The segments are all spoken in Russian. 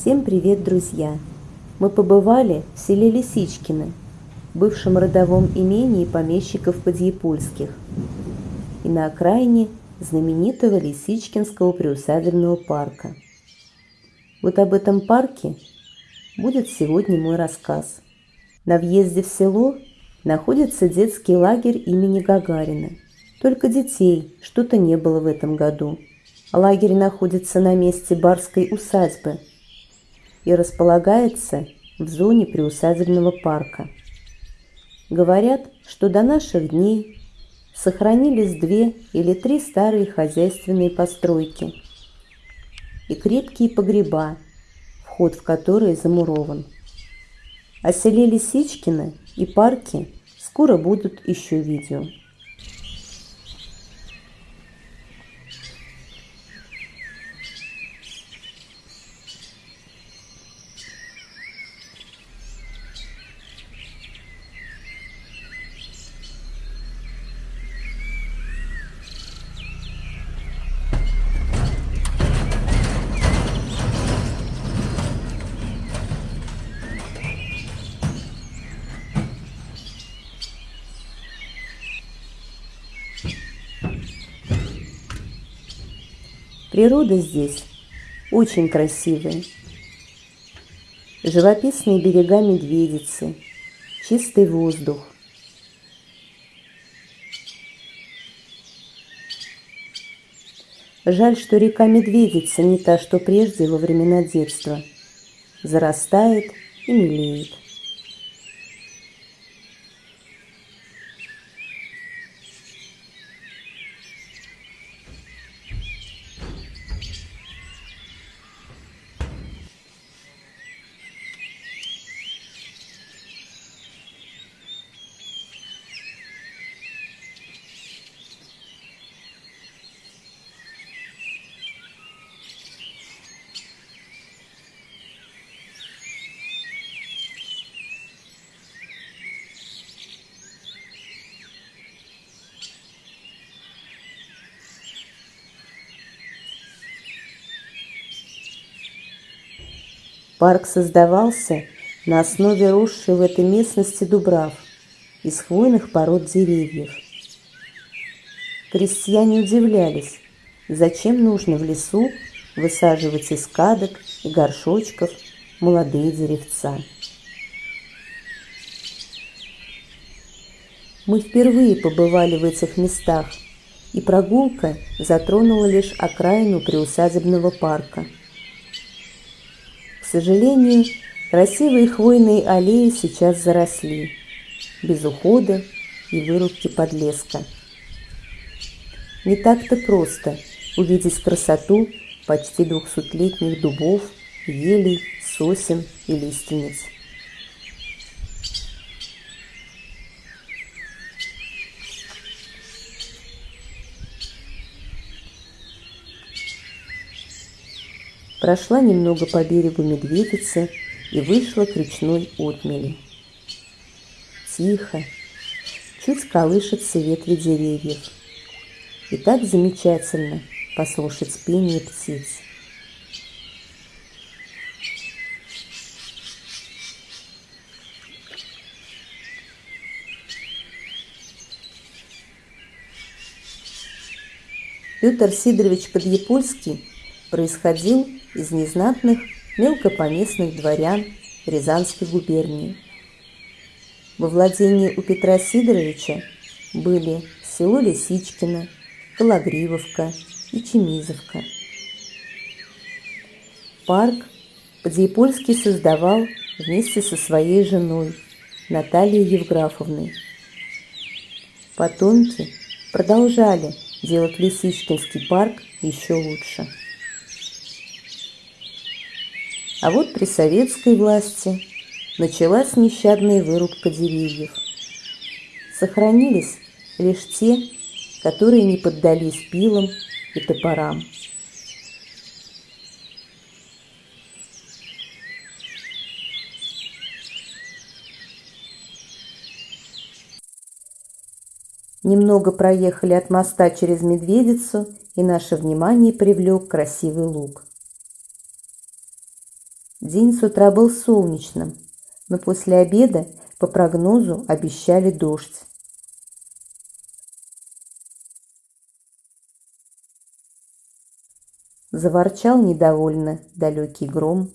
Всем привет, друзья! Мы побывали в селе Лисичкино, бывшем родовом имении помещиков Подъепольских, и на окраине знаменитого Лисичкинского приусадебного парка. Вот об этом парке будет сегодня мой рассказ. На въезде в село находится детский лагерь имени Гагарина. Только детей что-то не было в этом году. Лагерь находится на месте барской усадьбы и располагается в зоне приусадебного парка. Говорят, что до наших дней сохранились две или три старые хозяйственные постройки и крепкие погреба, вход в которые замурован. О селе Лисичкино и парке скоро будут еще видео. Природа здесь очень красивая. Живописные берега Медведицы, чистый воздух. Жаль, что река Медведица не та, что прежде во времена детства. Зарастает и мелеет. Парк создавался на основе росшей в этой местности дубрав из хвойных пород деревьев. Крестьяне удивлялись, зачем нужно в лесу высаживать из кадок и горшочков молодые деревца. Мы впервые побывали в этих местах, и прогулка затронула лишь окраину приусадебного парка – сожалению, красивые хвойные аллеи сейчас заросли, без ухода и вырубки подлеска. Не так-то просто увидеть красоту почти двухсотлетних дубов, елей, сосен и лиственниц. Прошла немного по берегу Медведицы и вышла к речной отмели. Тихо, чуть колышется ветви деревьев. И так замечательно послушать пение птиц. Петр Сидорович Подъепольский происходил из незнатных мелкопоместных дворян Рязанской губернии. Во владении у Петра Сидоровича были село Лисичкино, Кологривовка и Чемизовка. Парк Подъепольский создавал вместе со своей женой Натальей Евграфовной. Потомки продолжали делать Лисичкинский парк еще лучше. А вот при советской власти началась нещадная вырубка деревьев. Сохранились лишь те, которые не поддались пилам и топорам. Немного проехали от моста через Медведицу, и наше внимание привлек красивый луг. День с утра был солнечным, но после обеда по прогнозу обещали дождь. Заворчал недовольно далекий гром.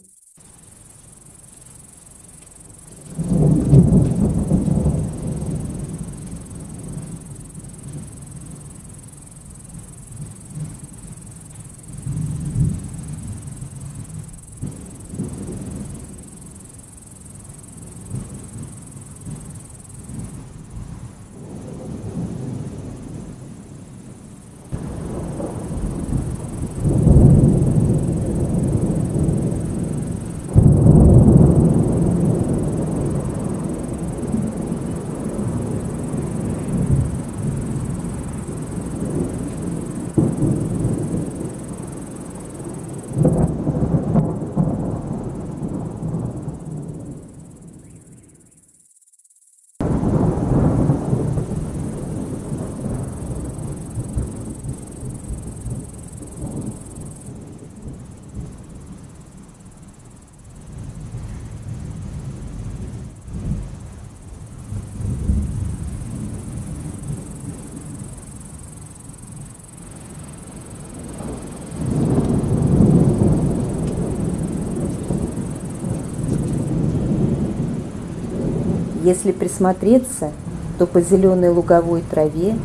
Если присмотреться, то по зеленой луговой траве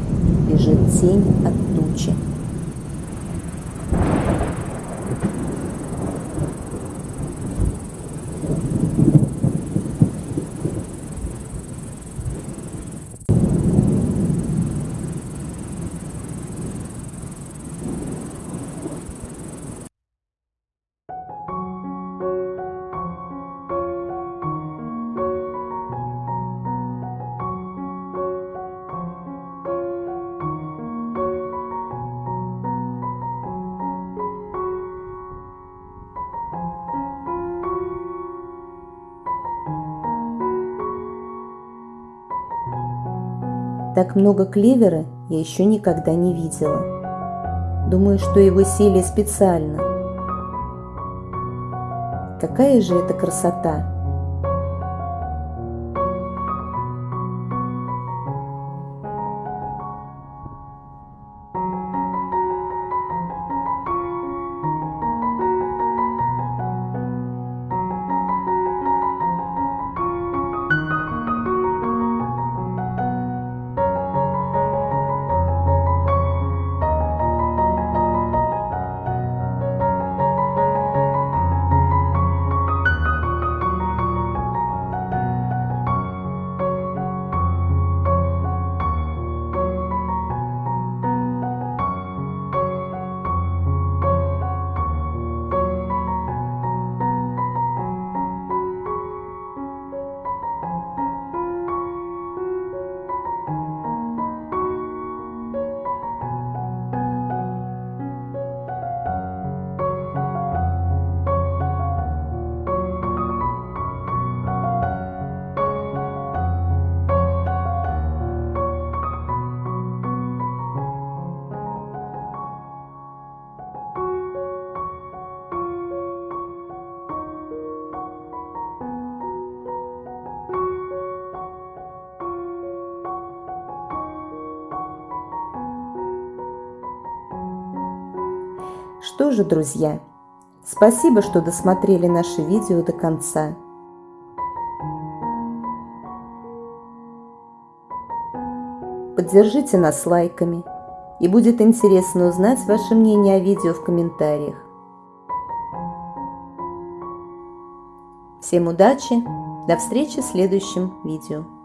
бежит тень от Так много клевера я еще никогда не видела. Думаю, что его сели специально. Какая же это красота! Что же, друзья, спасибо, что досмотрели наше видео до конца. Поддержите нас лайками, и будет интересно узнать ваше мнение о видео в комментариях. Всем удачи, до встречи в следующем видео.